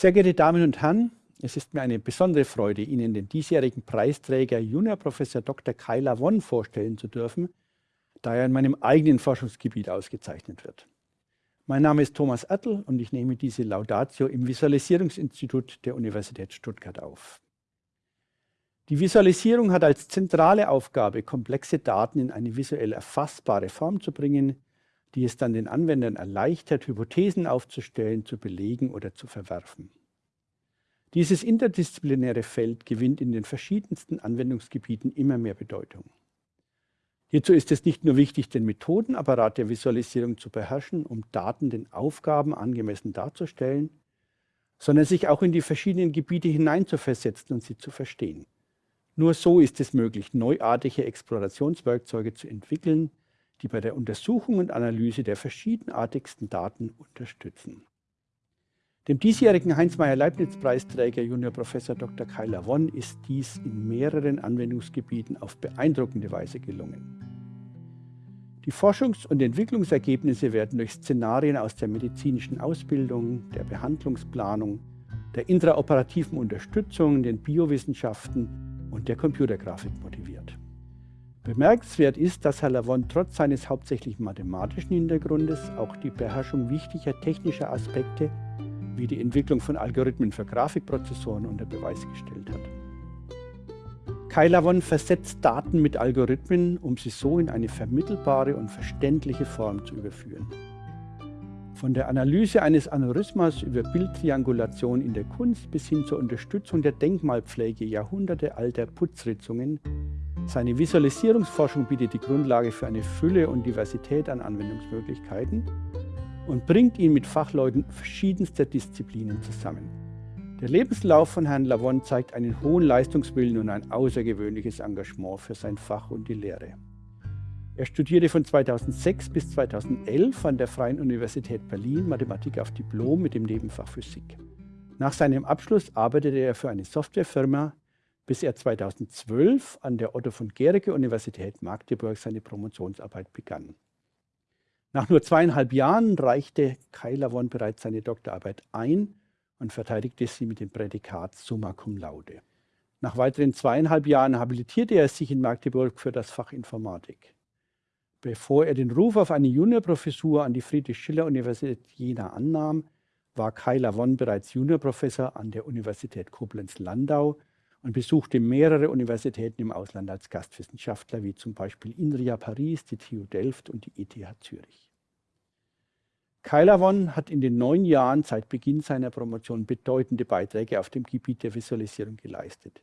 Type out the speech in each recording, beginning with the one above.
Sehr geehrte Damen und Herren, es ist mir eine besondere Freude, Ihnen den diesjährigen Preisträger Juniorprofessor Dr. Kai Lavon vorstellen zu dürfen, da er in meinem eigenen Forschungsgebiet ausgezeichnet wird. Mein Name ist Thomas Ertl und ich nehme diese Laudatio im Visualisierungsinstitut der Universität Stuttgart auf. Die Visualisierung hat als zentrale Aufgabe, komplexe Daten in eine visuell erfassbare Form zu bringen, die es dann den Anwendern erleichtert, Hypothesen aufzustellen, zu belegen oder zu verwerfen. Dieses interdisziplinäre Feld gewinnt in den verschiedensten Anwendungsgebieten immer mehr Bedeutung. Hierzu ist es nicht nur wichtig, den Methodenapparat der Visualisierung zu beherrschen, um Daten den Aufgaben angemessen darzustellen, sondern sich auch in die verschiedenen Gebiete hineinzuversetzen und sie zu verstehen. Nur so ist es möglich, neuartige Explorationswerkzeuge zu entwickeln, die bei der Untersuchung und Analyse der verschiedenartigsten Daten unterstützen. Dem diesjährigen Heinz-Meyer-Leibniz-Preisträger Junior Professor Dr. Kai Lavon ist dies in mehreren Anwendungsgebieten auf beeindruckende Weise gelungen. Die Forschungs- und Entwicklungsergebnisse werden durch Szenarien aus der medizinischen Ausbildung, der Behandlungsplanung, der intraoperativen Unterstützung, den Biowissenschaften und der Computergrafik motiviert. Bemerkenswert ist, dass Herr Lavon trotz seines hauptsächlich mathematischen Hintergrundes auch die Beherrschung wichtiger technischer Aspekte wie die Entwicklung von Algorithmen für Grafikprozessoren unter Beweis gestellt hat. Kai Lavon versetzt Daten mit Algorithmen, um sie so in eine vermittelbare und verständliche Form zu überführen. Von der Analyse eines Aneurysmas über Bildtriangulation in der Kunst bis hin zur Unterstützung der Denkmalpflege jahrhundertealter Putzritzungen, seine Visualisierungsforschung bietet die Grundlage für eine Fülle und Diversität an Anwendungsmöglichkeiten und bringt ihn mit Fachleuten verschiedenster Disziplinen zusammen. Der Lebenslauf von Herrn Lavon zeigt einen hohen Leistungswillen und ein außergewöhnliches Engagement für sein Fach und die Lehre. Er studierte von 2006 bis 2011 an der Freien Universität Berlin Mathematik auf Diplom mit dem Nebenfach Physik. Nach seinem Abschluss arbeitete er für eine Softwarefirma, bis er 2012 an der Otto von Gericke Universität Magdeburg seine Promotionsarbeit begann. Nach nur zweieinhalb Jahren reichte Kai Lavon bereits seine Doktorarbeit ein und verteidigte sie mit dem Prädikat Summa Cum Laude. Nach weiteren zweieinhalb Jahren habilitierte er sich in Magdeburg für das Fach Informatik. Bevor er den Ruf auf eine Juniorprofessur an die Friedrich-Schiller-Universität Jena annahm, war Kai Lavon bereits Juniorprofessor an der Universität Koblenz-Landau und besuchte mehrere Universitäten im Ausland als Gastwissenschaftler, wie zum Beispiel INRIA Paris, die TU Delft und die ETH Zürich. Keilavon hat in den neun Jahren seit Beginn seiner Promotion bedeutende Beiträge auf dem Gebiet der Visualisierung geleistet.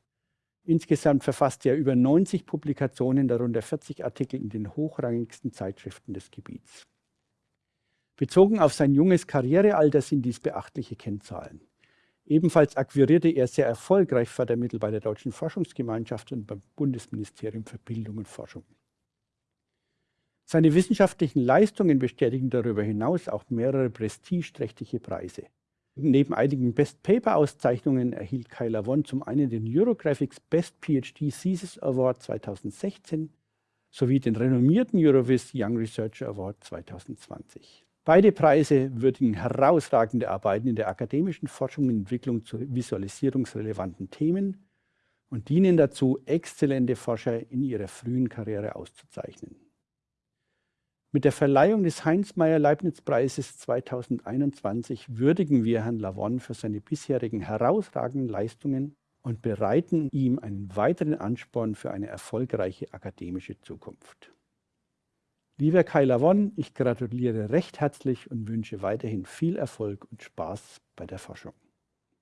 Insgesamt verfasste er über 90 Publikationen, darunter 40 Artikel in den hochrangigsten Zeitschriften des Gebiets. Bezogen auf sein junges Karrierealter sind dies beachtliche Kennzahlen. Ebenfalls akquirierte er sehr erfolgreich Fördermittel bei der Deutschen Forschungsgemeinschaft und beim Bundesministerium für Bildung und Forschung. Seine wissenschaftlichen Leistungen bestätigen darüber hinaus auch mehrere prestigeträchtige Preise. Neben einigen Best Paper Auszeichnungen erhielt Kai Lavon zum einen den Eurographics Best PhD Thesis Award 2016 sowie den renommierten Eurovis Young Researcher Award 2020. Beide Preise würdigen herausragende Arbeiten in der akademischen Forschung und Entwicklung zu visualisierungsrelevanten Themen und dienen dazu, exzellente Forscher in ihrer frühen Karriere auszuzeichnen. Mit der Verleihung des Heinz-Meyer-Leibniz-Preises 2021 würdigen wir Herrn Lavon für seine bisherigen herausragenden Leistungen und bereiten ihm einen weiteren Ansporn für eine erfolgreiche akademische Zukunft. Lieber Kai Lavon, ich gratuliere recht herzlich und wünsche weiterhin viel Erfolg und Spaß bei der Forschung.